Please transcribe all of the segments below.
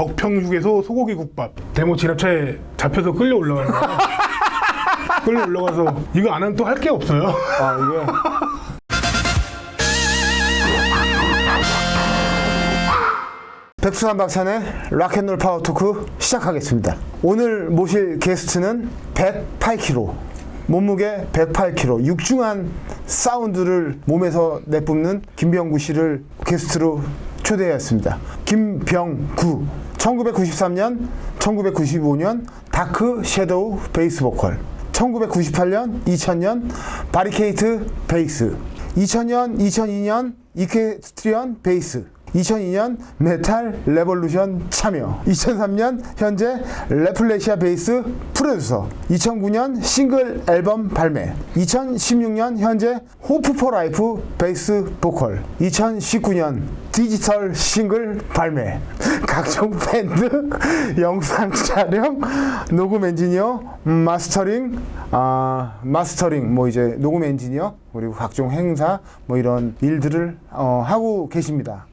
덕평 휴게소 소고기 국밥 데모 진압차에 잡혀서 끌려 올라가는 거야. 끌려 올라가서 이거 안 하면 또 할 게 없어요. 아 이거 백수한 박찬의 Rock and Roll Power Talk 시작하겠습니다. 오늘 모실 게스트는 108kg, 몸무게 108kg, 육중한 사운드를 몸에서 내뿜는 김병구 씨를 게스트로 초대했습니다. 김병구, 1993년, 1995년 Dark Shadow 베이스 보컬, 1998년, 2000년 Barricade 베이스, 2000년, 2002년 Equestrian 베이스, 2002년 Metal Revolution 참여. 2003년 현재 Rafflesia 베이스 프로듀서. 2009년 싱글 앨범 발매. 2016년 현재 Hope for Life 베이스 보컬. 2019년 디지털 싱글 발매 각종 밴드 영상 촬영 녹음 엔지니어 mastering 아 mastering 뭐 이제 녹음 엔지니어 그리고 각종 행사 뭐 이런 일들을 어, 하고 계십니다.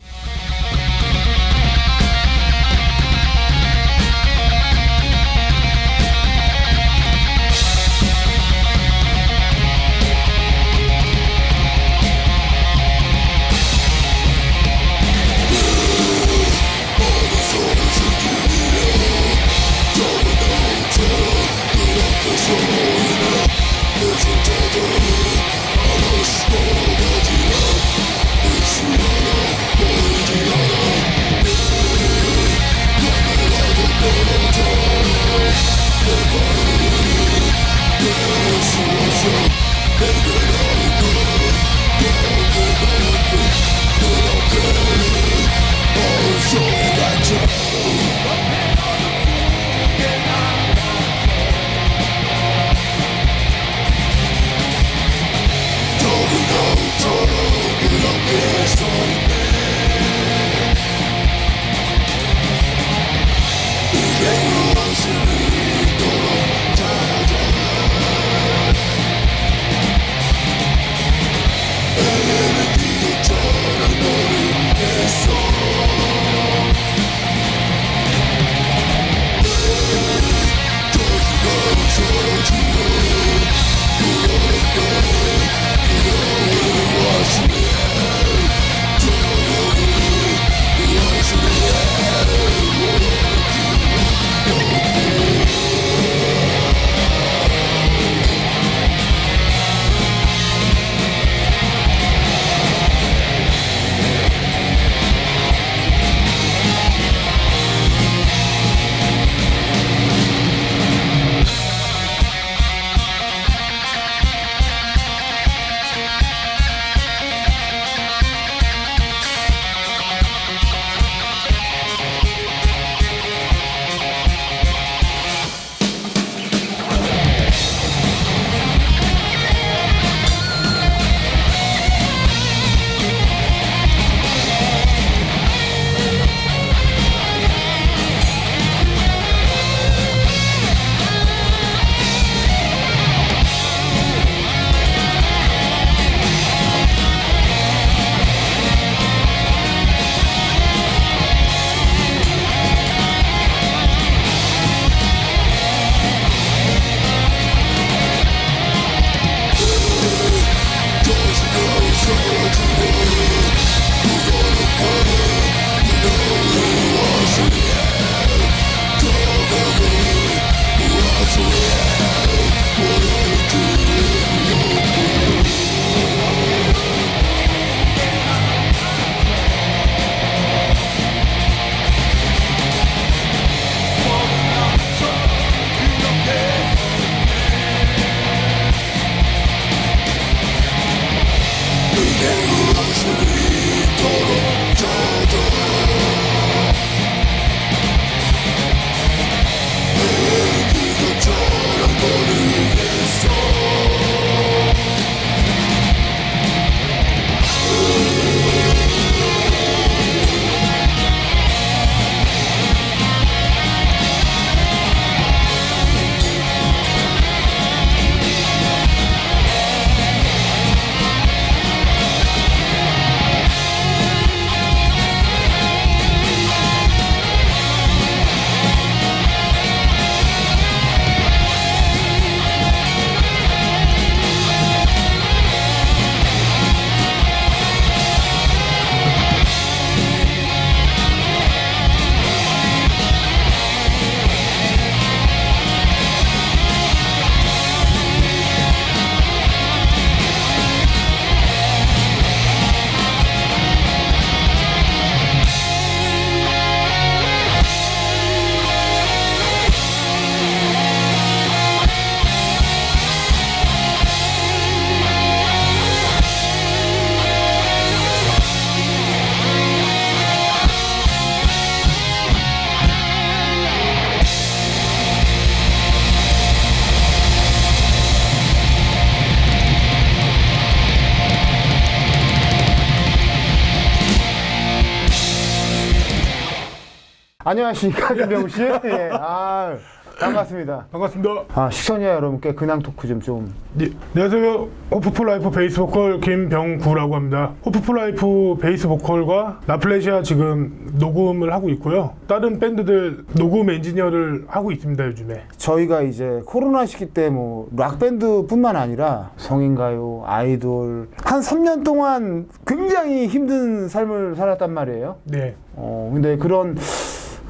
안녕하십니까 김병구 씨. 예. 아 반갑습니다. 반갑습니다. 아 시청자 여러분께 근황 토크 좀 좀. 네, 안녕하세요. Hope for Life 베이스 보컬 김병구라고 합니다. Hope for Life 베이스 보컬과 Rafflesia 지금 녹음을 하고 있고요. 다른 밴드들 녹음 엔지니어를 하고 있습니다, 요즘에. 저희가 이제 코로나 시기 때 뭐 락 밴드뿐만 아니라 성인가요, 아이돌 한 3년 동안 굉장히 힘든 삶을 살았단 말이에요. 네. 어 근데 그런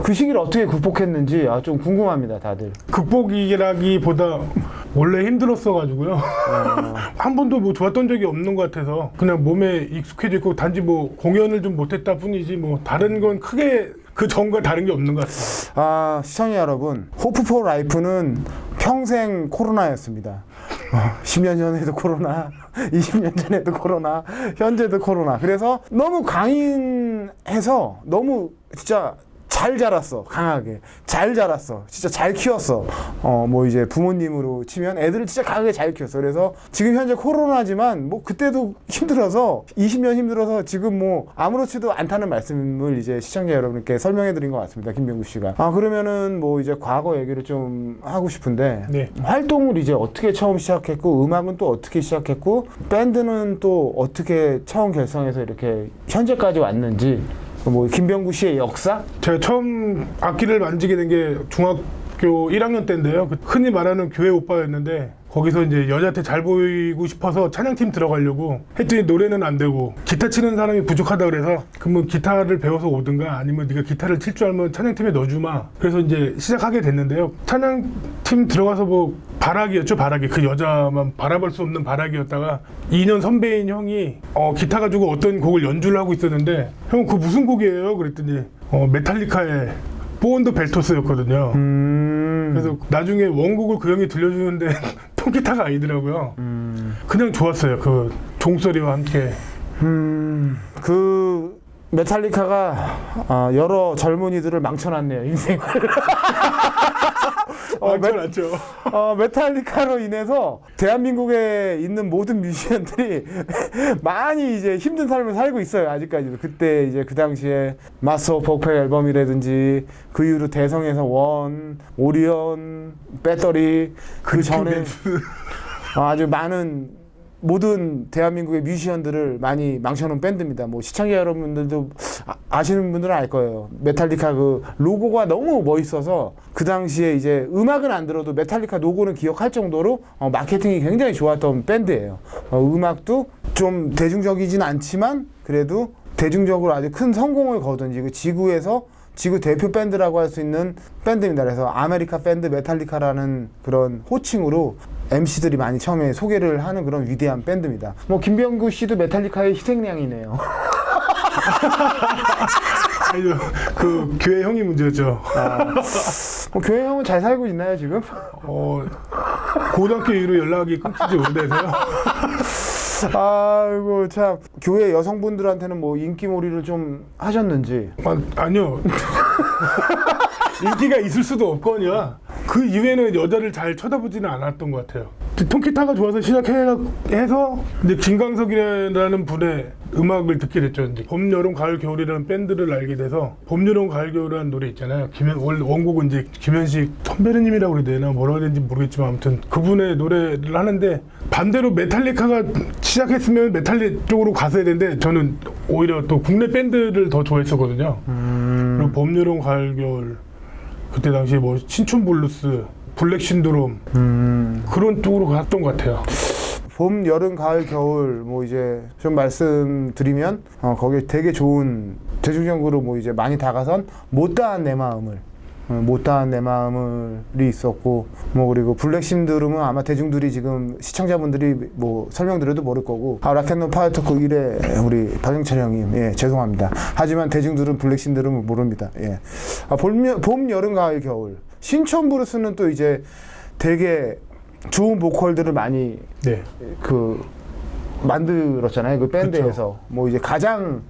그 시기를 어떻게 극복했는지 아, 좀 궁금합니다, 다들. 극복이라기보다 원래 힘들었어가지고요. 한 번도 뭐 좋았던 적이 없는 것 같아서 그냥 몸에 익숙해져 있고 단지 뭐 공연을 좀 못했다 뿐이지 뭐 다른 건 크게 그 전과 다른 게 없는 것 같습니다. 아 시청자 여러분, 호프 포 라이프는 평생 코로나였습니다. 어, 10년 전에도 코로나, 20년 전에도 코로나, 현재도 코로나. 그래서 너무 강인해서 너무 진짜 잘 자랐어, 강하게. 잘 자랐어. 진짜 잘 키웠어. 어, 뭐 이제 부모님으로 치면 애들을 진짜 강하게 잘 키웠어. 그래서 지금 현재 코로나지만 뭐 그때도 힘들어서 20년 힘들어서 지금 뭐 아무렇지도 않다는 말씀을 이제 시청자 여러분께 설명해 드린 것 같습니다. 김병구 씨가. 아, 그러면은 뭐 이제 과거 얘기를 좀 하고 싶은데 네. 활동을 이제 어떻게 처음 시작했고 음악은 또 어떻게 시작했고 밴드는 또 어떻게 처음 결성해서 이렇게 현재까지 왔는지 뭐 김병구 씨의 역사? 제가 처음 악기를 만지게 된 게 중학교 1학년 때인데요. 그 흔히 말하는 교회 오빠였는데 거기서 이제 여자한테 잘 보이고 싶어서 찬양팀 들어가려고 했더니 노래는 안 되고 기타 치는 사람이 부족하다 그래서 그러면 기타를 배워서 오든가 아니면 네가 기타를 칠 줄 알면 찬양팀에 넣어주마. 그래서 이제 시작하게 됐는데요. 찬양팀 들어가서 뭐 바라기였죠 바라기 그 여자만 바라볼 수 없는 바라기였다가 2년 선배인 형이 어, 기타 가지고 어떤 곡을 연주를 하고 있었는데 형 그 무슨 곡이에요? 그랬더니 어, 메탈리카의 보온더 벨토스였거든요. 음. 그래서 나중에 원곡을 그 형이 들려주는데 통기타가 아니더라고요. 그냥 좋았어요. 그 종소리와 함께. 음. 그 메탈리카가 아, 여러 젊은이들을 망쳐놨네요 인생을. 어, 메, 맞죠? 어, 메탈리카로 인해서 대한민국에 있는 모든 뮤지션들이 많이 이제 힘든 삶을 살고 있어요 아직까지도 그때 이제 그 당시에 Master of Puppets 앨범이라든지 그 이후로 대성에서 One Orion Battery 그 전에 아주 많은 모든 대한민국의 뮤지션들을 많이 망쳐놓은 밴드입니다. 뭐 시청자 여러분들도 아, 시는 분들은 알 거예요. 메탈리카 그 로고가 너무 멋있어서 그 당시에 이제 음악은 안 들어도 메탈리카 로고는 기억할 정도로 어, 마케팅이 굉장히 좋았던 밴드예요. 어, 음악도 좀 대중적이진 않지만 그래도 대중적으로 아주 큰 성공을 거둔 지금 지구에서 지구 대표 밴드라고 할 수 있는 밴드입니다. 그래서 아메리카 밴드 메탈리카라는 그런 호칭으로 MC들이 많이 처음에 소개를 하는 그런 위대한 밴드입니다. 뭐 김병구 씨도 메탈리카의 희생양이네요. 아니요, 그 교회 형이 문제였죠. 뭐 교회 형은 잘 살고 있나요 지금? 어, 고등학교 이후로 연락이 끊기지 오래돼서요. 아이고 참 교회 여성분들한테는 뭐 인기몰이를 좀 하셨는지. 아, 아니요. 인기가 있을 수도 없거니와 그 이후에는 여자를 잘 쳐다보지는 않았던 것 같아요. 통기타가 좋아서 시작해서 이제 김광석이라는 분의 음악을 듣게 됐죠. 이제 봄, 여름, 가을, 겨울이라는 밴드를 알게 돼서 봄, 여름, 가을, 겨울이라는 노래 있잖아요. 김현, 원래 원곡은 이제 김현식 선배님이라고 그래야 되나 뭐라고 해야 되는지 모르겠지만 아무튼 그분의 노래를 하는데 반대로 메탈리카가 시작했으면 메탈 쪽으로 갔어야 되는데 저는 오히려 또 국내 밴드를 더 좋아했었거든요. 그리고 봄, 여름, 가을, 겨울 그때 당시에 뭐 신촌 블루스, Black Syndrome 음. 그런 쪽으로 갔던 것 같아요. 봄, 여름, 가을, 겨울 뭐 이제 좀 말씀드리면 어, 거기에 되게 좋은 대중적으로 뭐 이제 많이 다가선 못다한 내 마음을 어, 못다한 내 마음을이 있었고 뭐 그리고 Black Syndrome은 아마 대중들이 지금 시청자분들이 뭐 설명드려도 모를 거고 아 Rock and Roll Power Talk 1회 우리 박영철 형님 예 죄송합니다. 하지만 대중들은 Black Syndrome을 모릅니다. 예. 아, 봄, 봄 여름 가을 겨울. 신촌 블루스는 또 이제 되게 좋은 보컬들을 많이 네. 그 만들었잖아요 그 밴드에서. 뭐 이제 가장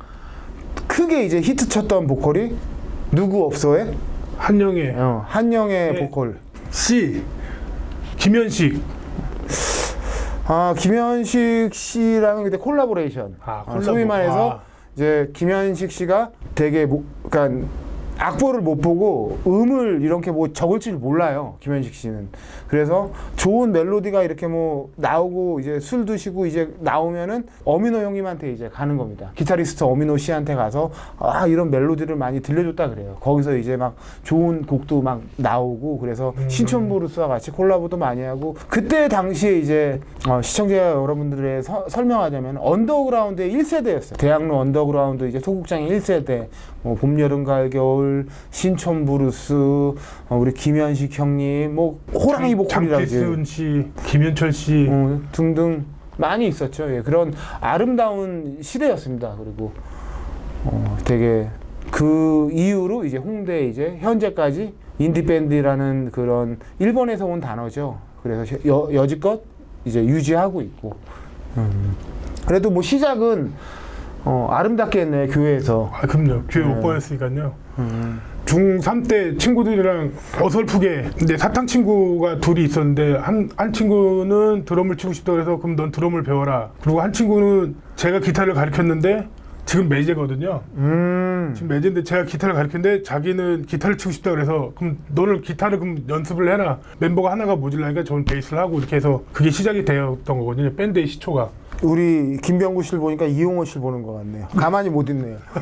크게 이제 히트 쳤던 보컬이 누구 없어의 한영애, 어, 한영애 네. 보컬. 씨, 김현식. 아 김현식 씨랑은 그때 콜라보레이션. 아, 아, 소위 말해서 아, 이제 김현식 씨가 되게 뭐, 그러니까 악보를 못 보고 음을 이렇게 뭐 적을 줄 몰라요 김현식 씨는. 그래서 좋은 멜로디가 이렇게 뭐 나오고 이제 술 드시고 이제 나오면은 어미노 형님한테 이제 가는 겁니다. 기타리스트 어미노 씨한테 가서 아 이런 멜로디를 많이 들려줬다 그래요. 거기서 이제 막 좋은 곡도 막 나오고 그래서 음. 신촌 브루스와 같이 콜라보도 많이 하고 그때 당시에 이제 어, 시청자 여러분들의 서- 설명하자면 언더그라운드의 1세대였어요. 대학로 언더그라운드 이제 소극장의 1세대 뭐 봄, 여름, 가을, 겨울, 신촌 블루스, 어, 우리 김현식 형님, 뭐 호랑이 보컬이라든지 장필순 씨, 김현철 씨, 어, 등등 많이 있었죠. 예, 그런 아름다운 시대였습니다. 그리고 어, 되게 그 이후로 이제 홍대 이제 현재까지 인디 밴드라는 그런 일본에서 온 단어죠. 그래서 여, 여지껏 이제 유지하고 있고. 음. 그래도 뭐 시작은 어, 아름답게 했네 교회에서. 아 그럼요. 교회 네. 오빠였으니까요. 음. 중3 때 친구들이랑 어설프게 근데 사탕 친구가 둘이 있었는데 한, 한 친구는 드럼을 치고 싶다고 해서 그럼 넌 드럼을 배워라 그리고 한 친구는 제가 기타를 가르쳤는데 지금 매제거든요 음. 지금 매제인데 제가 기타를 가르쳤는데 자기는 기타를 치고 싶다 그래서 그럼 너는 기타를 그럼 연습을 해라 멤버가 하나가 모질라니까 저는 베이스를 하고 이렇게 해서 그게 시작이 되었던 거거든요 밴드의 시초가 우리 김병구 씨를 보니까 이용호 씨를 보는 것 같네요. 가만히 못 있네요.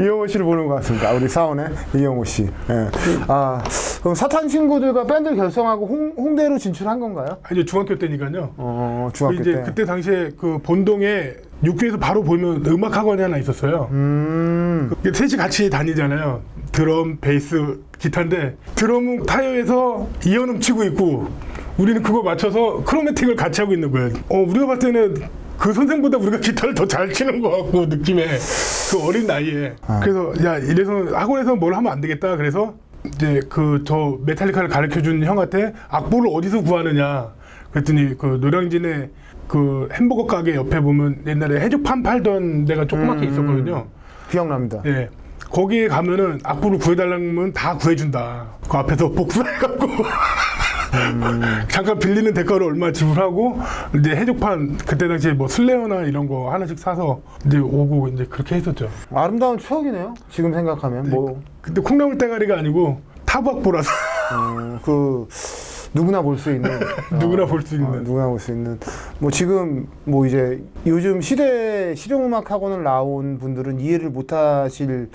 이용호 씨를 보는 것 같습니다. 우리 사원의 이용호 씨. 예. 아, 그럼 사탄 친구들과 밴드를 결성하고 홍, 홍대로 진출한 건가요? 이제 중학교 때니까요 어, 중학교 이제 때. 그때 당시에 그 본동에 육교에서 바로 보면 음악 학원이 하나 있었어요 음, 이게 셋이 같이 다니잖아요. 드럼, 베이스, 기타인데 드럼은 타이어에서 이연음 치고 있고 우리는 그거 맞춰서 크로매틱을 같이 하고 있는 거예요. 어, 우리가 봤을 때는 그 선생보다 우리가 기타를 더 잘 치는 것 같고 느낌에 그 어린 나이에 아. 그래서 야 이래서 학원에서 뭘 하면 안 되겠다 그래서 이제 그 저 메탈리카를 가르쳐 준 형한테 악보를 어디서 구하느냐 그랬더니 그 노량진에 그 햄버거 가게 옆에 보면 옛날에 해주판 팔던 데가 조그맣게 음. 있었거든요. 기억납니다. 예. 거기에 가면은 악보를 구해달라면 다 구해준다. 그 앞에서 복사해갖고 잠깐 빌리는 대가로 얼마 지불하고 이제 해적판 그때 당시에 뭐 슬레어나 이런 거 하나씩 사서 이제 오고 이제 그렇게 했었죠. 아름다운 추억이네요. 지금 생각하면. 뭐, 근데 콩나물 대가리가 아니고 타박보라서 음, 그 누구나 볼 수 있는. 누구나 볼수 어, 있는. 누구나 볼 수 있는. 뭐 지금 뭐 이제 요즘 시대 실용음악 학원을 나온 분들은 이해를 못 하실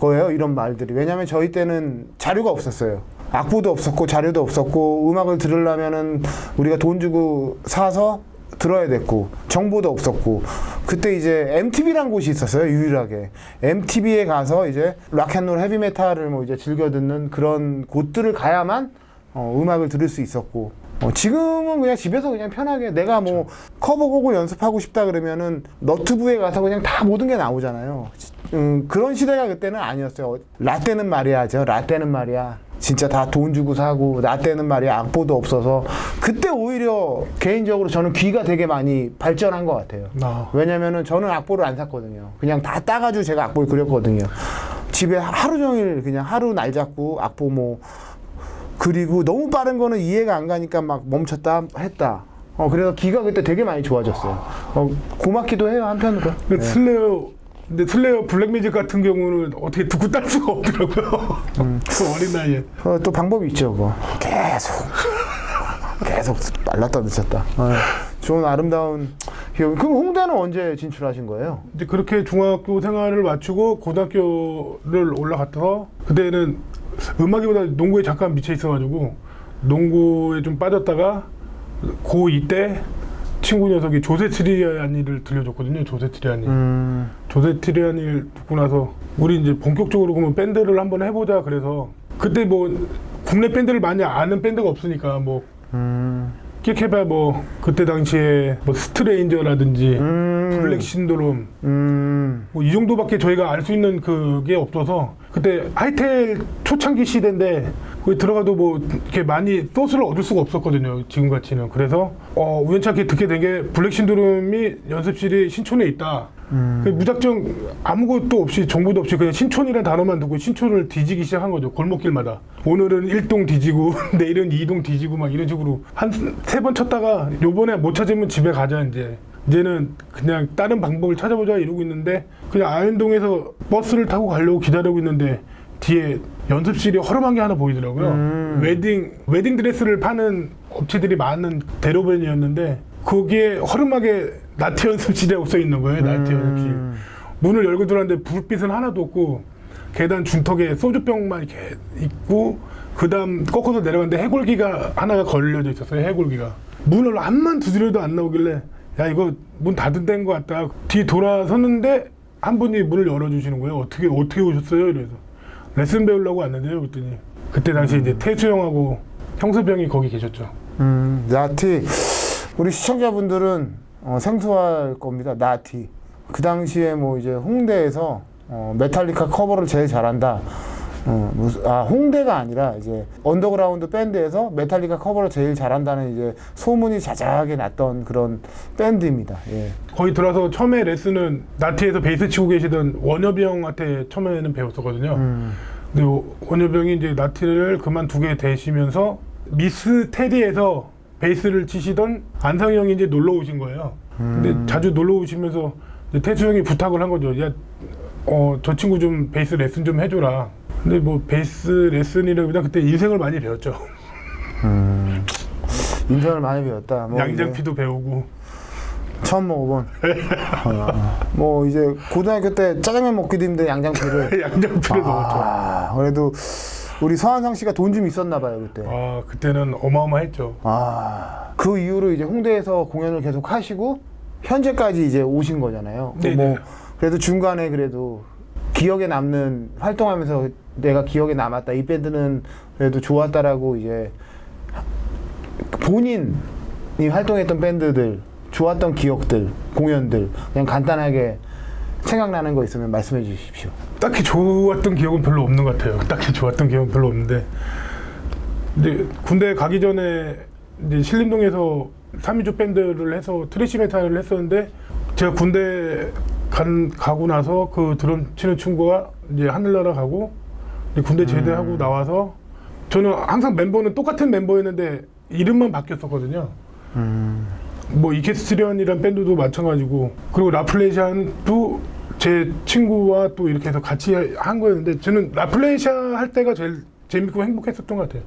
거예요 이런 말들이. 왜냐하면 저희 때는 자료가 없었어요 악보도 없었고 자료도 없었고 음악을 들으려면은 우리가 돈 주고 사서 들어야 됐고 정보도 없었고 그때 이제 MTV란 곳이 있었어요 유일하게 MTV에 가서 이제 락앤롤 헤비메탈을 뭐 이제 즐겨 듣는 그런 곳들을 가야만 어, 음악을 들을 수 있었고 어, 지금은 그냥 집에서 그냥 편하게 내가 뭐 커버곡을 연습하고 싶다 그러면은 너튜브에 가서 그냥 다 모든 게 나오잖아요. 음, 그런 시대가 그때는 아니었어요. 라떼는 말이야죠. 라떼는 말이야. 진짜 다 돈 주고 사고 라떼는 말이야 악보도 없어서 그때 오히려 개인적으로 저는 귀가 되게 많이 발전한 것 같아요. 아, 왜냐면은 저는 악보를 안 샀거든요. 그냥 다 따가지고 제가 악보를 그렸거든요. 집에 하루 종일 그냥 하루 날 잡고 악보 뭐 그리고 너무 빠른 거는 이해가 안 가니까 막 멈췄다 했다. 어 그래서 기가 그때 되게 많이 좋아졌어요. 어 고맙기도 해요 한편으로. 근데 슬레어 근데 슬레어 블랙매직 같은 경우는 어떻게 듣고 딸 수가 없더라고요. 그 어린 나이에. 어, 또 방법이 있죠, 그거. 계속 계속 말랐다 늦었다. 어, 좋은 아름다운 기억. 그럼 홍대는 언제 진출하신 거예요? 이제 그렇게 중학교 생활을 마치고 고등학교를 올라갔다가 그때는 음악이보다 농구에 잠깐 미쳐 있어가지고 농구에 좀 빠졌다가 고2 때 친구 녀석이 조 새트리아니를 들려줬거든요. 조 새트리아니. 음, 조 새트리아니를 듣고 나서 우리 이제 본격적으로 그러면 밴드를 한번 해보자 그래서 그때 뭐 국내 밴드를 많이 아는 밴드가 없으니까 뭐 음, 끽해봐 뭐 그때 당시에 뭐 스트레인저라든지 음, 블랙 신드롬 음, 뭐 이 정도밖에 저희가 알 수 있는 그게 없어서 그때 하이텔 초창기 시대인데 거기 들어가도 뭐 이렇게 많이 소스를 얻을 수가 없었거든요 지금 같이는. 그래서 어 우연찮게 듣게 된 게 블랙 신드롬이 연습실이 신촌에 있다. 음. 그 무작정 아무것도 없이 정보도 없이 그냥 신촌이라는 단어만 듣고 신촌을 뒤지기 시작한 거죠 골목길마다. 오늘은 1동 뒤지고 내일은 2동 뒤지고 막 이런 식으로 한 세 번 쳤다가 요번에 못 찾으면 집에 가자 이제 이제는 그냥 다른 방법을 찾아보자 이러고 있는데 그냥 아현동에서 버스를 타고 가려고 기다리고 있는데 뒤에 연습실이 허름한 게 하나 보이더라고요. 음. 웨딩 웨딩 드레스를 파는 업체들이 많은 대로변이었는데 거기에 허름하게 나티 연습실이라고 써 있는 거예요. 나티 연습실. 음. 문을 열고 들어왔는데 불빛은 하나도 없고 계단 중턱에 소주병만 이렇게 있고 그 다음 꺾어서 내려갔는데 해골기가 하나가 걸려져 있었어요. 해골기가 문을 한참 두드려도 안 나오길래 야 이거 문 닫은 데인 것 같다. 뒤 돌아섰는데 한 분이 문을 열어주시는 거예요. 어떻게 어떻게 오셨어요? 이래서 레슨 배우려고 왔는데요. 그랬더니 그때 당시 이제 태수 형하고 형이 거기 계셨죠. 음, 나티. 우리 시청자분들은 어, 생소할 겁니다. 나티. 그 당시에 뭐 이제 홍대에서 어, 메탈리카 커버를 제일 잘한다. 어, 무슨- 아, 홍대가 아니라 이제 언더그라운드 밴드에서 메탈리카 커버를 제일 잘한다는 이제 소문이 자자하게 났던 그런 밴드입니다. 예. 거기 들어서 처음에 레슨은 나티에서 베이스 치고 계시던 원엽이 형한테 처음에는 배웠었거든요. 음, 근데 원엽이 형이 이제 나티를 그만두게 되시면서 미스 테디에서 베이스를 치시던 안상희 형이 이제 놀러 오신 거예요. 근데 음. 자주 놀러 오시면서 태수 형이 부탁을 한 거죠. 야, 어, 저 친구 좀 베이스 레슨 좀 해줘라. 근데 뭐 베이스 레슨이라기보다 그때 인생을 많이 배웠죠. 음. 인생을 많이 배웠다. 뭐 양장피도 배우고. 처음 먹어본. 어, 뭐 이제 고등학교 때 짜장면 먹기도 힘든 양장피를. 양장피를 먹었죠. 아, 그래도 우리 서한상 씨가 돈 좀 있었나 봐요 그때. 아, 그때는 어마어마했죠. 아, 그 이후로 이제 홍대에서 공연을 계속 하시고 현재까지 이제 오신 거잖아요. 그 네네. 뭐 그래도 중간에 그래도 기억에 남는 활동하면서 내가 기억에 남았다. 이 밴드는 그래도 좋았다라고 이제 본인이 활동했던 밴드들 좋았던 기억들 공연들 그냥 간단하게 생각나는 거 있으면 말씀해 주십시오. 딱히 좋았던 기억은 별로 없는 것 같아요. 딱히 좋았던 기억은 별로 없는데. 근데 군대 가기 전에 이제 신림동에서 3인조 밴드를 해서 thrash metal을 했었는데 제가 군대 간, 가고 나서 그 드럼 치는 친구가 이제 하늘나라 가고 이제 군대 제대하고 나와서 저는 항상 멤버는 똑같은 멤버였는데 이름만 바뀌었었거든요. 뭐 이케스트리언이란 밴드도 마찬가지고 그리고 라플레시안도 제 친구와 또 이렇게 해서 같이 한 거였는데 저는 라플레시아 할 때가 제일 재밌고 행복했었던 것 같아요.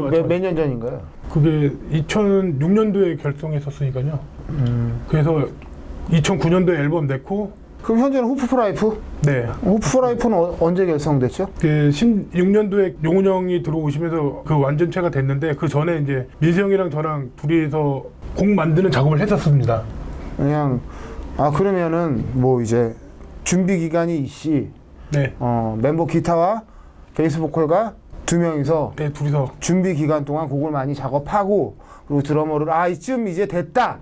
마찬가지. 몇년 전인가요? 그게 2006년도에 결성했었으니까요. 그래서 2009년도에 앨범 냈고 그럼 현재는 후프프라이프? 네. 후프라이프는 어- 언제 결성됐죠? 그 16년도에 용훈 형이 들어오시면서 그 완전체가 됐는데 그 전에 이제 민수 형이랑 저랑 둘이서 곡 만드는 작업을 했었습니다. 그냥 아 그러면은 뭐 이제 준비 기간이 이씨 네. 어, 멤버 기타와 베이스 보컬가 두 명이서 네, 둘이서 준비 기간 동안 곡을 많이 작업하고 그리고 드러머를 아 이쯤 이제 됐다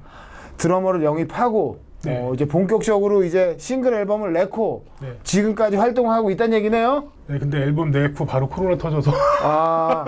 드러머를 영입하고 네. 어, 이제 본격적으로 이제 싱글 앨범을 내고 네. 지금까지 활동하고 있다는 얘기네요. 네, 근데 앨범 내고 바로 코로나 터져서 아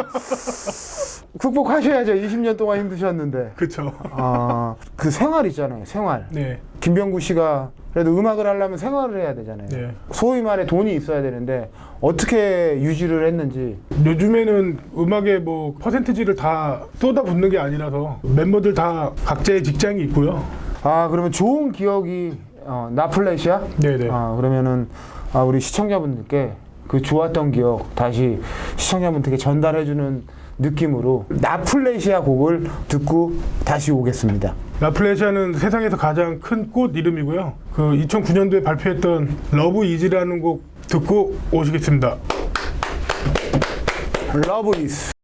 극복하셔야죠. 20년 동안 힘드셨는데. 그쵸. 아, 그 생활 있잖아요. 생활. 네, 김병구 씨가 그래도 음악을 하려면 생활을 해야 되잖아요. 네. 소위 말해 돈이 있어야 되는데 어떻게 유지를 했는지. 요즘에는 음악에 뭐 퍼센티지를 다 쏟아붓는 게 아니라서 멤버들 다 각자의 직장이 있고요. 아 그러면 좋은 기억이 어, 라플레시아? 네네. 아 그러면은 아, 우리 시청자분들께 그 좋았던 기억 다시 시청자분들께 전달해주는 느낌으로 라플레시아 곡을 듣고 다시 오겠습니다. 라플레시아는 세상에서 가장 큰 꽃 이름이고요. 그 2009년도에 발표했던 Love Easy라는 곡 듣고 오시겠습니다. Is 사랑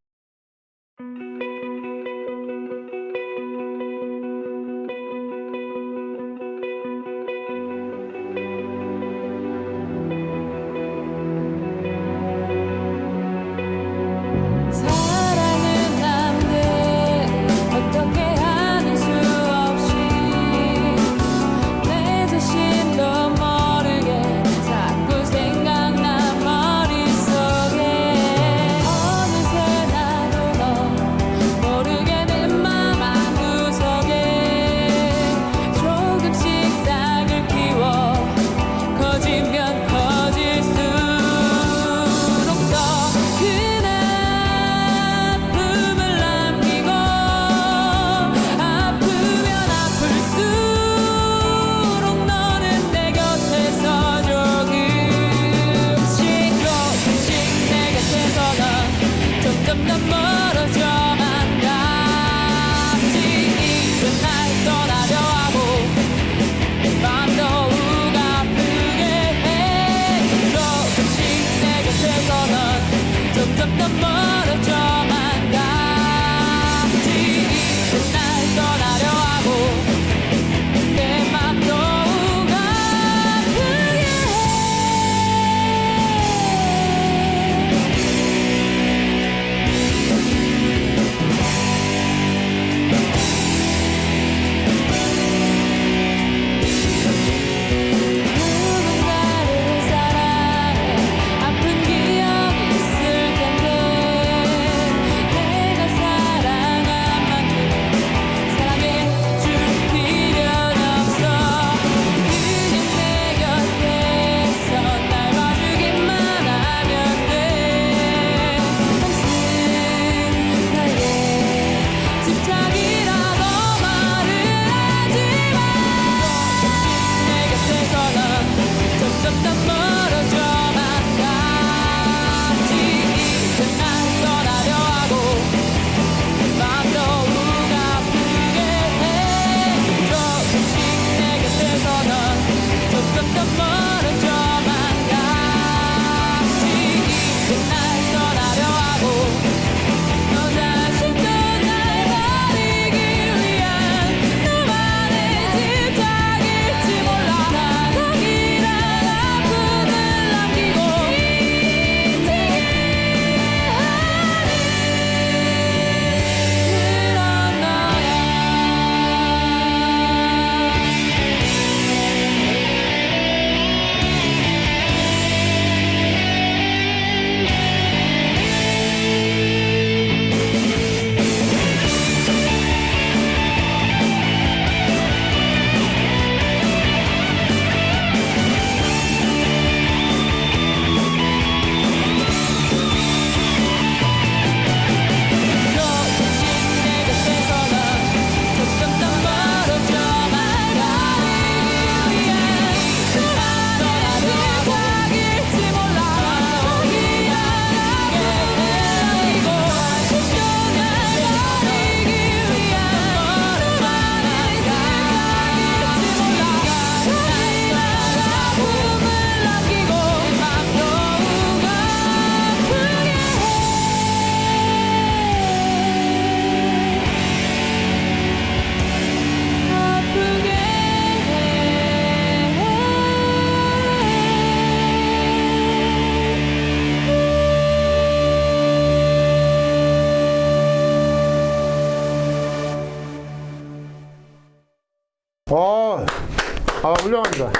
훌륭합니다.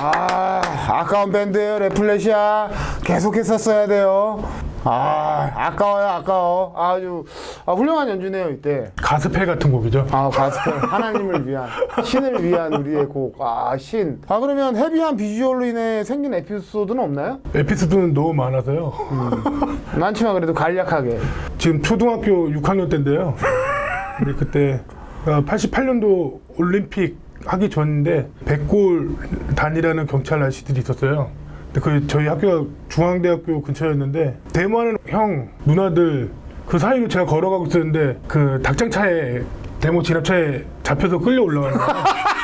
아 아까운 밴드예요 레플레시아 계속했었어야 돼요. 아 아까워요 아까워 아주 아, 훌륭한 연주네요 이때. 가스펠 같은 곡이죠. 아 가스펠 하나님을 위한 신을 위한 우리의 곡 아 신. 아 그러면 헤비한 비주얼로 인해 생긴 에피소드는 없나요? 에피소드는 너무 많아서요. 많지만 그래도 간략하게. 지금 초등학교 6학년 때인데요. 근데 그때 88년도 올림픽 하기 전인데 백골 단이라는 경찰 아저씨들이 있었어요. 그 저희 학교가 중앙대학교 근처였는데 데모하는 형 누나들 그 사이로 제가 걸어가고 있었는데 그 닭장차에 데모 진압차에 잡혀서 끌려 올라가는 거예요.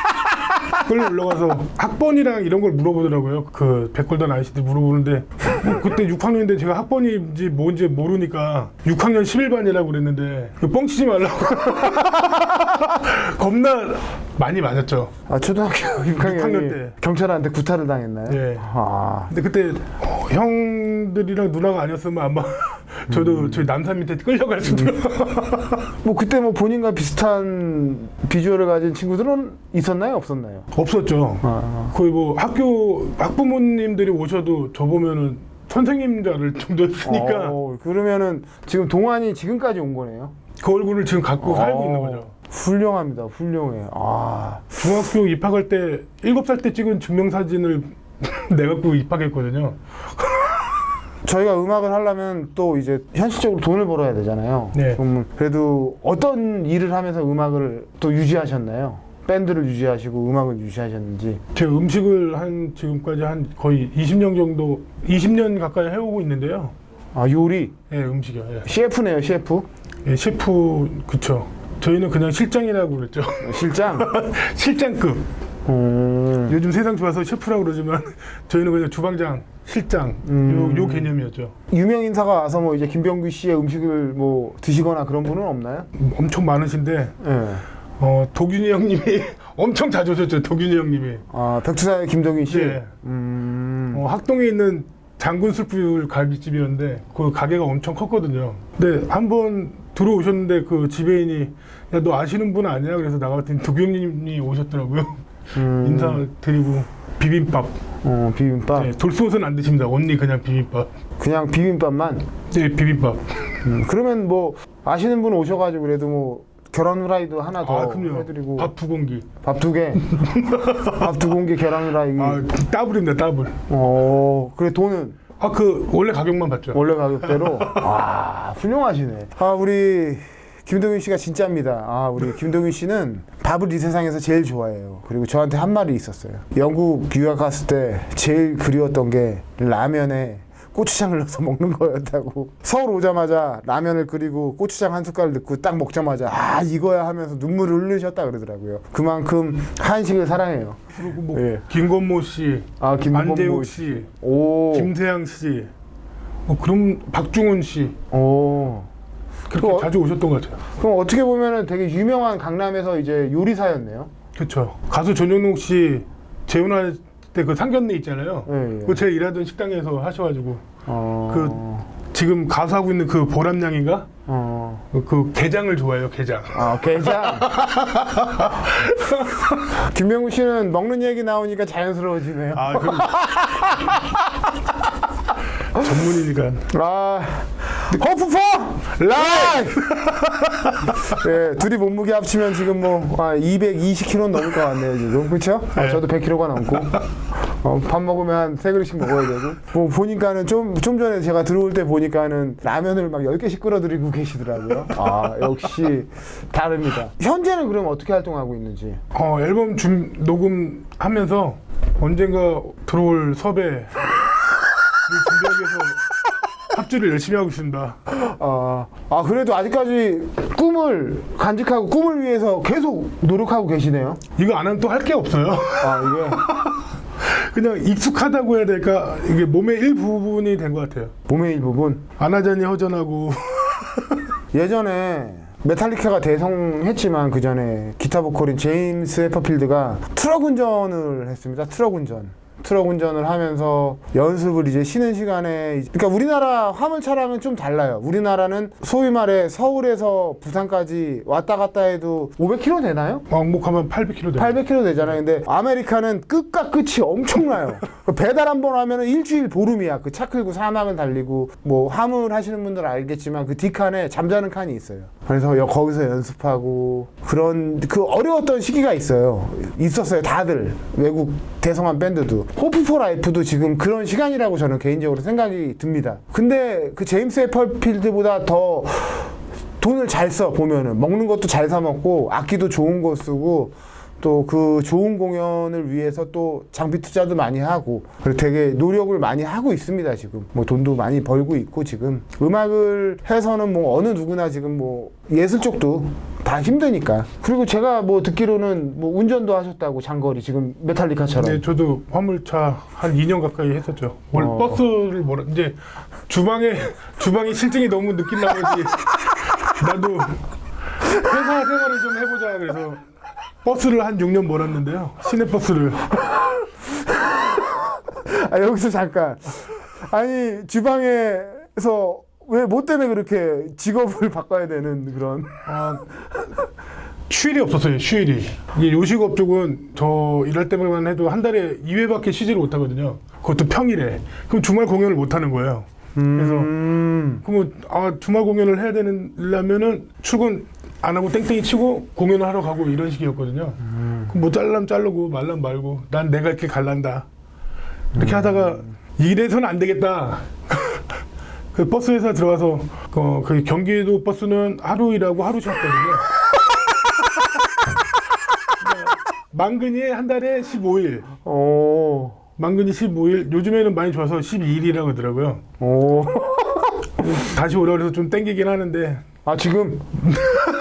끌려 올라가서 학번이랑 이런 걸 물어보더라고요. 그 백골단 아저씨들 물어보는데 뭐 그때 6학년인데 제가 학번인지 뭔지 모르니까 6학년 11반이라고 그랬는데 그 뻥치지 말라고 겁나 많이 맞았죠. 아 초등학교 6학년이 6학년 때. 경찰한테 구타를 당했나요? 예. 아 근데 그때 어, 형들이랑 누나가 아니었으면 아마 저도 저희 남산 밑에 끌려갈 수도 뭐 그때 뭐 본인과 비슷한 비주얼을 가진 친구들은 있었나요 없었나요? 없었죠. 아, 거의 뭐 학교 학부모님들이 오셔도 저 보면은 선생님 줄 알을 정도였으니까 어, 그러면은 지금 동안이 지금까지 온 거네요. 그 얼굴을 지금 갖고 살고 있는 거죠. 훌륭합니다. 훌륭해. 아, 중학교 입학할 때 일곱 살 때 찍은 증명사진을 내갖고 입학했거든요. 저희가 음악을 하려면 또 이제 현실적으로 돈을 벌어야 되잖아요. 네. 그래도 어떤 일을 하면서 음악을 또 유지하셨나요? 밴드를 유지하시고 음악을 유지하셨는지. 제 음식을 한 지금까지 한 거의 20년 정도 20년 가까이 해오고 있는데요. 아, 요리. 예, 음식이요. 예. 셰프네요, 셰프. 예, 셰프 그쵸. 저희는 그냥 실장이라고 그랬죠. 실장. 실장급. 음. 요즘 세상 좋아서 셰프라고 그러지만 저희는 그냥 주방장, 실장 음. 요, 요 개념이었죠. 유명 인사가 와서 뭐 이제 김병규 씨의 음식을 뭐 드시거나 그런 분은 없나요? 엄청 많으신데 예. 어, 도균이 형님이 엄청 자주 오셨죠. 도균이 형님이. 아, 백투사의 김동인 씨. 예. 음. 어, 학동에 있는 장군 술풀 갈비집이었는데 그 가게가 엄청 컸거든요. 근데 한 번 들어오셨는데 그 지배인이 야 너 아시는 분 아니야? 그래서 나갔더니 도경님이 오셨더라고요. 음. 인사드리고 비빔밥. 어, 비빔밥. 네, 돌솥은 안 드십니다. 언니 그냥 비빔밥. 그냥 비빔밥만. 네 비빔밥. 음, 그러면 뭐 아시는 분 오셔가지고 그래도 뭐 계란 후라이도 하나 더 아 그럼요. 해드리고 밥 두 공기. 밥 두 개, 밥 두 공기 계란 후라이. 아 더블입니다. 더블. 어, 그래 돈은 아 그 원래 가격만 받죠. 원래 가격대로. 와, 훌륭하시네. 아 우리 김동윤 씨가 진짜입니다. 아 우리 김동윤 씨는 밥을 이 세상에서 제일 좋아해요. 그리고 저한테 한 말이 있었어요. 영국 유학 갔을 때 제일 그리웠던 게 라면에 고추장을 넣어서 먹는 거였다고. 서울 오자마자 라면을 끓이고 고추장 한 숟갈 넣고 딱 먹자마자 아 이거야 하면서 눈물을 흘리셨다 그러더라고요. 그만큼 한식을 사랑해요. 그리고 뭐 예. 김건모 씨, 아 김건모 안재욱 씨, 오. 김세양 씨, 뭐 그럼 박중훈 씨 오. 그렇게 그거- 자주 오셨던 것 같아요. 그럼 어떻게 보면은 되게 유명한 강남에서 이제 요리사였네요. 그렇죠. 가수 전영록 씨 재혼할 때 그 상견례 있잖아요. 예, 예. 그거 제가 일하던 식당에서 하셔가지고 어. 지금 가수하고 있는 그 보람양인가 어. 그 게장을 좋아해요. 게장. 아, 게장. 김명우 씨는 먹는 얘기 나오니까 자연스러워지네요. 아 그럼 전문이니까. 아, 허프퍼 라이브. 예, 둘이 몸무게 합치면 지금 뭐 아, 220kg 넘을 것 같네요 지금 그렇죠? 아, 네. 저도 100kg가 넘고 어, 밥 먹으면 한 세 그릇씩 먹어야 되고 뭐 보니까는 좀 좀 전에 제가 들어올 때 보니까는 라면을 막 10개씩 끓여드리고 계시더라고요. 아 역시 다릅니다. 현재는 그럼 어떻게 활동하고 있는지? 어 앨범 준 녹음하면서 언젠가 들어올 섭외 합주를 열심히 하고 있습니다. 아, 아 그래도 아직까지 꿈을 간직하고 꿈을 위해서 계속 노력하고 계시네요. 이거 안 하면 또 할 게 없어요. 아 이게 그냥 익숙하다고 해야 될까? 이게 몸의 일부분이 된 것 같아요. 몸의 일부분. 안 하자니 허전하고 예전에 메탈리카가 대성했지만 그 전에 기타 보컬인 제임스 해퍼필드가 트럭 운전을 했습니다. 트럭 운전. 트럭 운전을 하면서 연습을 이제 쉬는 시간에 그러니까 우리나라 화물차랑은 좀 달라요. 우리나라는 소위 말해 서울에서 부산까지 왔다 갔다 해도 500km 되나요? 왕복하면 800km 돼요. 800km 되잖아요. 근데 아메리카는 끝과 끝이 엄청나요. 그 배달 한 번 하면 은 일주일 보름이야. 그 차 끌고 사막을 달리고 뭐 화물 하시는 분들 알겠지만 그 뒷칸에 잠자는 칸이 있어요. 그래서 여- 거기서 연습하고 그런 그 어려웠던 시기가 있어요. 있었어요. 다들 외국 대성한 밴드도 Hope For Life도 지금 그런 시간이라고 저는 개인적으로 생각이 듭니다. 근데 그 제임스 헷필드보다 더 돈을 잘 써 보면은 먹는 것도 잘 사 먹고 악기도 좋은 거 쓰고 또 그 좋은 공연을 위해서 또 장비 투자도 많이 하고 그리고 되게 노력을 많이 하고 있습니다 지금 뭐 돈도 많이 벌고 있고 지금 음악을 해서는 뭐 어느 누구나 지금 뭐 예술 쪽도 다 힘드니까 그리고 제가 뭐 듣기로는 뭐 운전도 하셨다고 장거리 지금 메탈리카처럼 네, 저도 화물차 한 2년 가까이 했었죠. 원래 어. 버스를 뭐라 이제 주방에 주방이 실증이 너무 느낀 나머지 나도 회사 생활을 좀 해보자 그래서 버스를 한 6년 몰았는데요. 시내 버스를 아 여기서 잠깐 아니 주방에서 왜 뭐 때문에 그렇게 직업을 바꿔야 되는 그런 아, 휴일이 없었어요. 휴일이 이게 요식업 쪽은 저 일할 때만 해도 한 달에 2회밖에 쉬지를 못하거든요. 그것도 평일에 그럼 주말 공연을 못 하는 거예요. 그래서 음. 그러면 아 주말 공연을 해야 되려면은 출근 안 하고 땡땡이 치고 공연을 하러 가고 이런 식이었거든요. 그럼 뭐 잘라면 자르고 말라면 말고 난 내가 이렇게 갈란다. 이렇게 하다가 이래서는 안 되겠다. 그 버스 회사 들어가서 어, 그 경기도 버스는 하루 일하고 하루 쉬었거든요. 망근이 한 달에 15일, 오. 망근이 15일, 요즘에는 많이 좋아서 12일이라고 하더라고요. 오. 다시 오라 그래서 좀 땡기긴 하는데 아 지금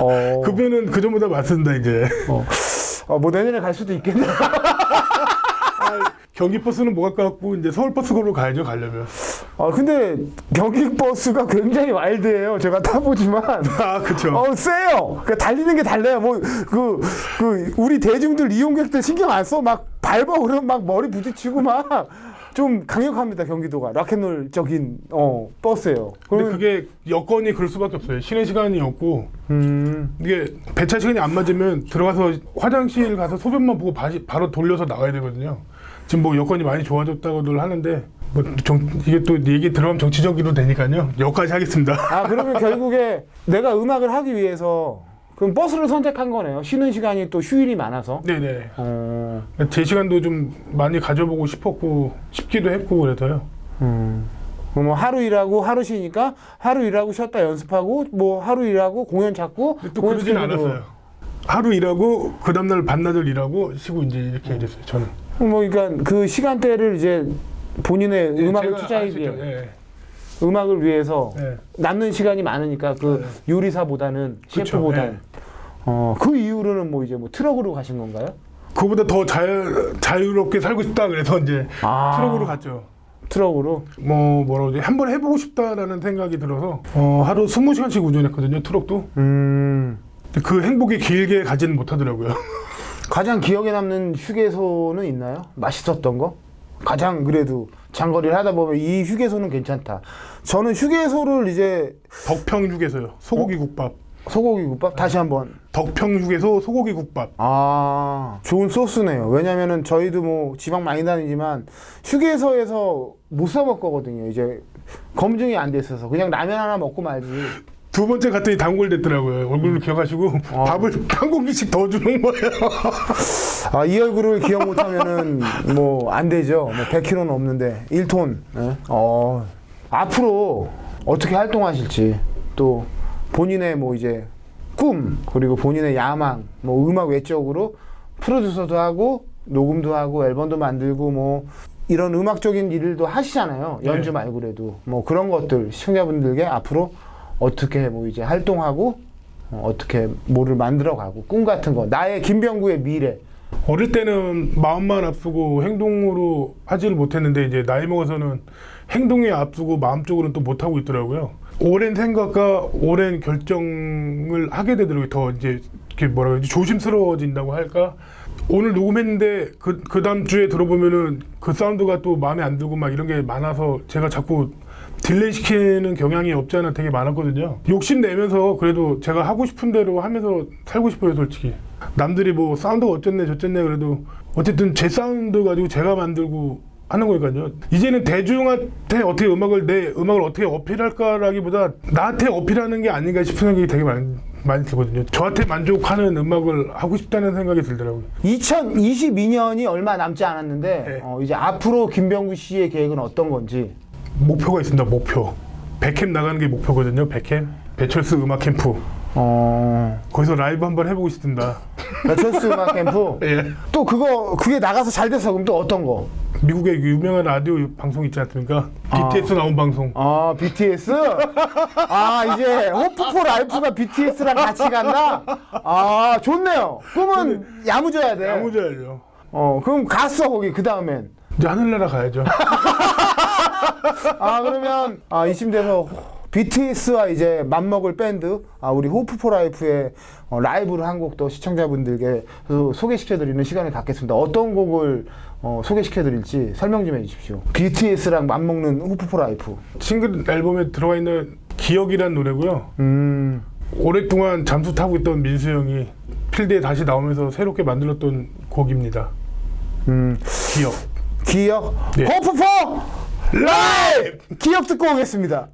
어. 급여는 그 전보다 맞습니다 이제 어. 어, 뭐 내년에 갈 수도 있겠네. 경기 버스는 못 갖고 이제 서울 버스로 가야죠 가려면 아 근데 경기 버스가 굉장히 와일드해요. 제가 타보지만. 아 그쵸 어 세요. 그 달리는 게 달라요. 뭐그그 우리 대중들 이용객들 신경 안 써. 막 밟아 그러면 막 머리 부딪히고 막 좀 강력합니다 경기도가. 락앤롤적인 어 버스예요. 근데 그러면 그게 여건이 그럴 수밖에 없어요. 쉬는 시간이 없고. 음. 이게 배차 시간이 안 맞으면 들어가서 화장실 가서 소변만 보고 바시, 바로 돌려서 나와야 되거든요. 지금 뭐 여건이 많이 좋아졌다고들 하는데 뭐 정, 이게 또 얘기 들어가면 정치적으로 되니까요. 여기까지 하겠습니다. 아 그러면 결국에 내가 음악을 하기 위해서 그럼 버스를 선택한 거네요. 쉬는 시간이 또 휴일이 많아서. 네네 어. 제 시간도 좀 많이 가져보고 싶었고 싶기도 했고 그래서요 음. 뭐 하루 일하고 하루 쉬니까 하루 일하고 쉬었다 연습하고 뭐 하루 일하고 공연 잡고 또 공연 그러진 않았어요. 하루 일하고 그 다음날 반나절 일하고 쉬고 이제 이렇게 일했어요. 저는 뭐 그러니까 그 시간대를 이제 본인의 음악을 제가 투자하기 위해? 예, 음악을 위해서 예. 남는 시간이 많으니까 그 요리사보다는 그쵸, 셰프보다 예. 어, 그 이후로는 뭐 이제 뭐 트럭으로 가신 건가요? 그거보다 더 자유, 자유롭게 살고 싶다 그래서 이제 아. 트럭으로 갔죠. 트럭으로 뭐 뭐라고 하지? 한번 해보고 싶다라는 생각이 들어서 어, 하루 20시간씩 운전했거든요. 트럭도. 음. 근데 그 행복이 길게 가지는 못하더라고요. 가장 기억에 남는 휴게소는 있나요? 맛있었던 거? 가장 그래도 장거리를 하다 보면 이 휴게소는 괜찮다. 저는 휴게소를 이제 덕평 휴게소요. 소고기 국밥. 소고기 국밥 다시 한번 덕평 휴게소 소고기 국밥. 아 좋은 소스네요. 왜냐면은 저희도 뭐 지방 많이 다니지만 휴게소에서 못 사 먹거든요. 이제 검증이 안 돼 있어서 그냥 라면 하나 먹고 말지. 두 번째 갔더니 단골됐더라고요. 얼굴을 기억하시고 아. 밥을 한 공기씩 더 주는 거예요. 아 이 얼굴을 기억 못하면은 뭐 안 되죠. 뭐 100kg는 없는데 1톤. 어 앞으로 어떻게 활동하실지 또 본인의 뭐 이제 꿈 그리고 본인의 야망 뭐 음악 외적으로 프로듀서도 하고 녹음도 하고 앨범도 만들고 뭐 이런 음악적인 일도 하시잖아요. 연주 네. 말고라도 뭐 그런 것들 시청자분들께 앞으로 어떻게 뭐 이제 활동하고 어, 어떻게 뭐를 만들어가고 꿈 같은 거 나의 김병구의 미래 어릴 때는 마음만 앞서고 행동으로 하지를 못했는데 이제 나이 먹어서는 행동에 앞서고 마음 쪽으로는 또 못하고 있더라고요. 오랜 생각과 오랜 결정을 하게 되더라고요. 더 이제 뭐라 그러지 조심스러워진다고 할까 오늘 녹음했는데 그, 그 다음 주에 들어보면은 그 사운드가 또 마음에 안 들고 막 이런 게 많아서 제가 자꾸 delay 시키는 경향이 없지 않아 되게 많았거든요. 욕심 내면서 그래도 제가 하고 싶은 대로 하면서 살고 싶어요, 솔직히. 남들이 뭐 사운드가 어쨌네 저쨌네 그래도 어쨌든 제 사운드 가지고 제가 만들고 하는 거니까요. 이제는 대중한테 어떻게 음악을 내 음악을 어떻게 어필할까라기보다 나한테 어필하는 게 아닌가 싶은 생각이 되게 많이, 많이 들거든요. 저한테 만족하는 음악을 하고 싶다는 생각이 들더라고요. 2022년이 얼마 남지 않았는데 네. 어, 이제 앞으로 김병구 씨의 계획은 어떤 건지 목표가 있습니다. 목표. 백캠 나가는 게 목표거든요. 백캠 배철수 음악 캠프. 어... 거기서 라이브 한번 해보고 싶습니다. 배철수 음악 캠프 예. 또 그거 그게 나가서 잘 돼서 그럼 또 어떤 거? 미국의 유명한 라디오 방송 있지 않습니까? BTS 나온 방송. 아 BTS? 아 이제 Hope For Life가 BTS랑 같이 간다? 아 좋네요. 그러면 야무져야 돼. 야무져야죠. 어 그럼 갔어 거기 그 다음엔. 이제 하늘나라 가야죠. 아 그러면 아 이쯤 돼서 BTS와 이제 맞먹을 밴드 아 우리 Hope For Life의 어, 라이브를 한 곡도 시청자분들께 소- 소개시켜드리는 시간을 갖겠습니다. 어떤 곡을 어, 소개시켜드릴지 설명 좀 해주십시오. BTS랑 맞먹는 Hope For Life. 싱글 앨범에 들어가 있는 기억이란 노래고요. 음 오랫동안 잠수 타고 있던 민수 형이 필드에 다시 나오면서 새롭게 만들었던 곡입니다. 음. 기억. 기억 네. Hope For Life 기억 듣고 오겠습니다.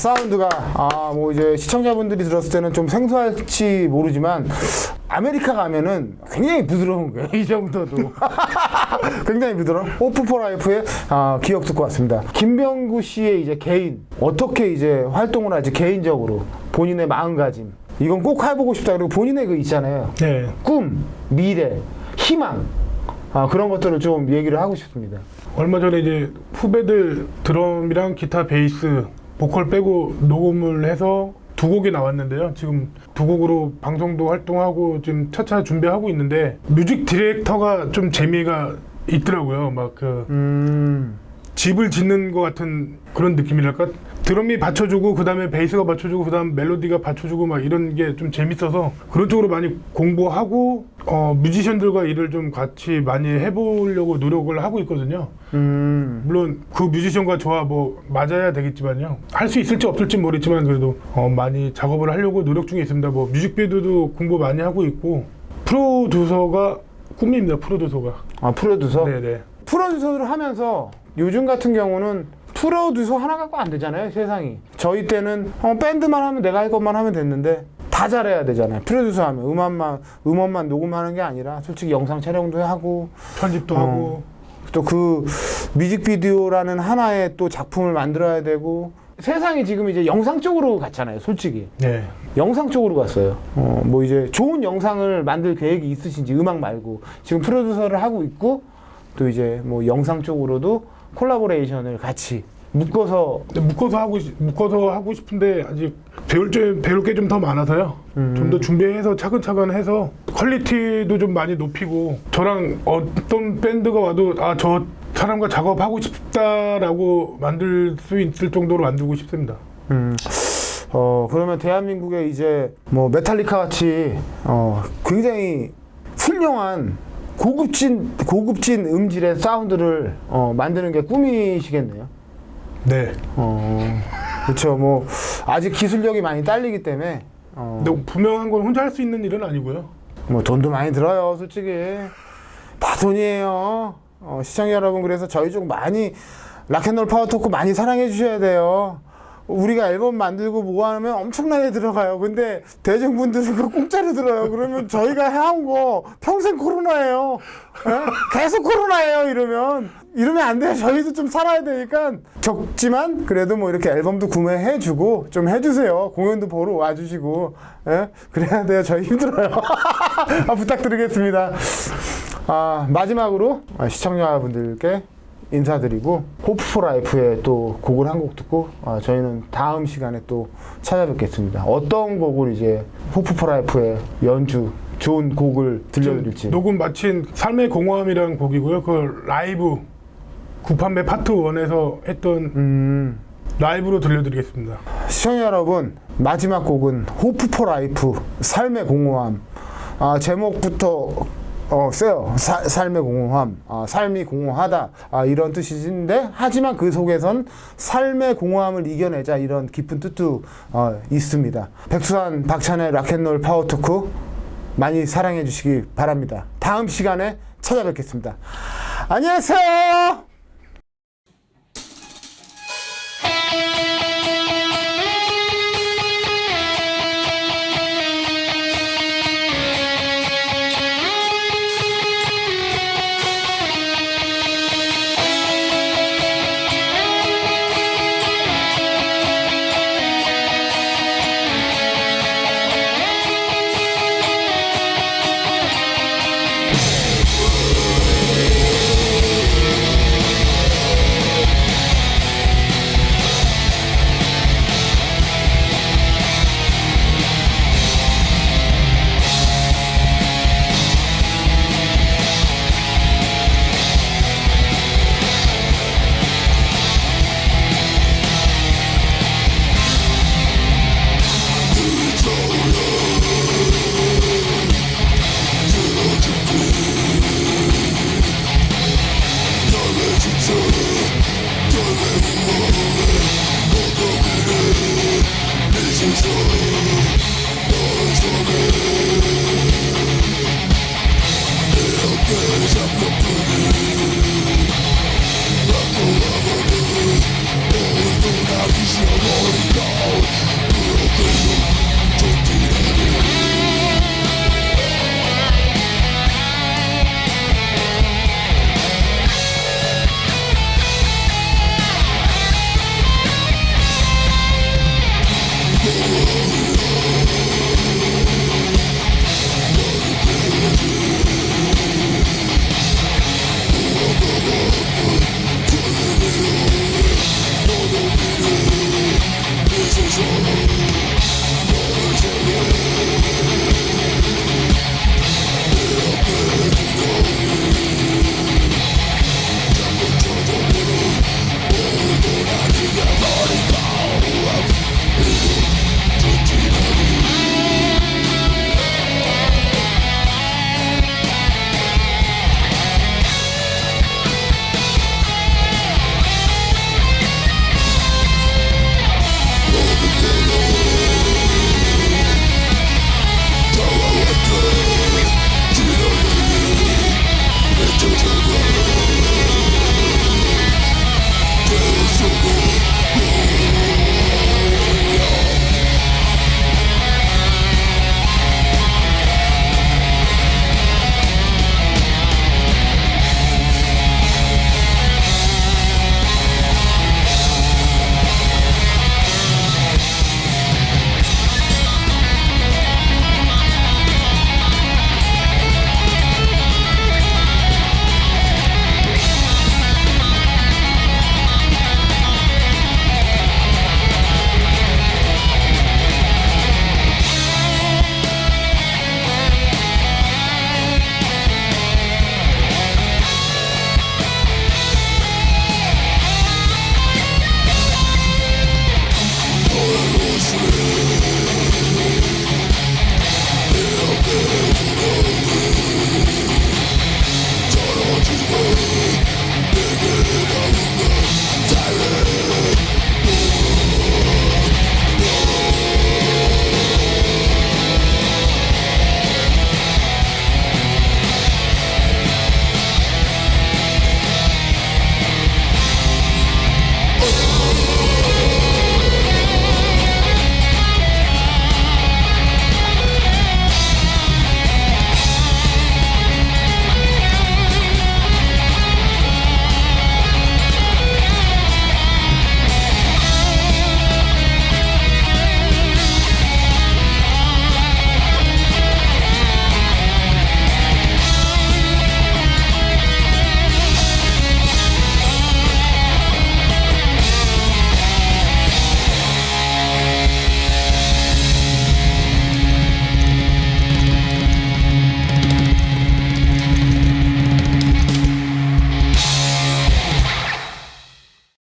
사운드가 아 뭐 이제 시청자분들이 들었을 때는 좀 생소할지 모르지만 아메리카 가면은 굉장히 부드러운 거예요 이 정도도. 굉장히 부드러운. Hope For Life의 아, 기억 듣고 왔습니다. 김병구 씨의 이제 개인 어떻게 이제 활동을 할지 개인적으로 본인의 마음가짐. 이건 꼭 해보고 싶다. 그리고 본인의 그 있잖아요. 네. 꿈 미래 희망. 아, 그런 것들을 좀 얘기를 하고 싶습니다. 얼마 전에 이제 후배들 드럼이랑 기타, 베이스, 보컬 빼고 녹음을 해서 두 곡이 나왔는데요. 지금 두 곡으로 방송도 활동하고 지금 차차 준비하고 있는데 music director가 좀 재미가 있더라고요. 막 그 음 집을 짓는 것 같은 그런 느낌이랄까? 드럼이 받쳐주고 그 다음에 베이스가 받쳐주고 그 다음 멜로디가 받쳐주고 막 이런 게 좀 재밌어서 그런 쪽으로 많이 공부하고 어, 뮤지션들과 일을 좀 같이 많이 해보려고 노력을 하고 있거든요. 음. 물론 그 뮤지션과 저와 뭐 맞아야 되겠지만요. 할 수 있을지 없을지 모르겠지만 그래도 어, 많이 작업을 하려고 노력 중에 있습니다. 뭐 뮤직비디오도 공부 많이 하고 있고 프로듀서가 꿈입니다. 프로듀서가. 아 프로듀서 네네. 프로듀서를 하면서 요즘 같은 경우는 프로듀서 하나 갖고 안 되잖아요 세상이 저희 때는 어, 밴드만 하면 내가 할 것만 하면 됐는데 다 잘해야 되잖아요 프로듀서 하면 음악만 음원만 녹음하는 게 아니라 솔직히 영상 촬영도 하고 편집도 어. 하고 또 그 뮤직비디오라는 하나의 또 작품을 만들어야 되고 세상이 지금 이제 영상 쪽으로 갔잖아요 솔직히 네. 영상 쪽으로 갔어요. 어, 뭐 이제 좋은 영상을 만들 계획이 있으신지 음악 말고 지금 프로듀서를 하고 있고 또 이제 뭐 영상 쪽으로도 collaboration을 같이 묶어서 묶어서 하고 싶- 묶어서 하고 싶은데 아직 배울 점 배울 게 좀 더 많아서요. 음. 좀더 준비해서 차근차근 해서 quality도 좀 많이 높이고 저랑 어떤 밴드가 와도 아 저 사람과 작업하고 싶다라고 만들 수 있을 정도로 만들고 싶습니다. 음, 어 그러면 대한민국에 이제 뭐 메탈리카 같이 어 굉장히 훌륭한 고급진 고급진 음질의 사운드를 어, 만드는 게 꿈이시겠네요. 네. 어 그렇죠. 뭐 아직 기술력이 많이 딸리기 때문에 어, 근데 분명한 건 혼자 할 수 있는 일은 아니고요. 뭐 돈도 많이 들어요, 솔직히. 다 돈이에요. 어, 시청자 여러분, 그래서 저희 쪽 많이 락앤롤 파워 토크 많이 사랑해 주셔야 돼요. 우리가 앨범 만들고 뭐 하면 엄청나게 들어가요. 근데 대중분들은 그 공짜로 들어요. 그러면 저희가 해온 거 평생 코로나예요. 에? 계속 코로나예요. 이러면 이러면 안 돼요. 저희도 좀 살아야 되니까 적지만 그래도 뭐 이렇게 앨범도 구매해주고 좀 해주세요. 공연도 보러 와주시고 에? 그래야 돼요. 저희 힘들어요. 아, 부탁드리겠습니다. 아, 마지막으로 아, 시청자분들께 인사드리고 호프포라이프의 또 곡을 한 곡 듣고 아, 저희는 다음 시간에 또 찾아뵙겠습니다. 어떤 곡을 이제 호프포라이프의 연주 좋은 곡을 들려드릴지 녹음 마친 삶의 공허함이라는 곡이고요. 그 라이브 구판매 파트 1에서 했던 음, 라이브로 들려드리겠습니다. 시청자 여러분 마지막 곡은 호프포 라이프 삶의 공허함 아, 제목부터 어, 세요. 사- 삶의 공허함, 아, 삶이 공허하다 아, 이런 뜻인데 하지만 그 속에선 삶의 공허함을 이겨내자 이런 깊은 뜻도 어, 있습니다. 백수산 박찬의 락앤롤 파워토크 많이 사랑해 주시기 바랍니다. 다음 시간에 찾아뵙겠습니다. 안녕하세요.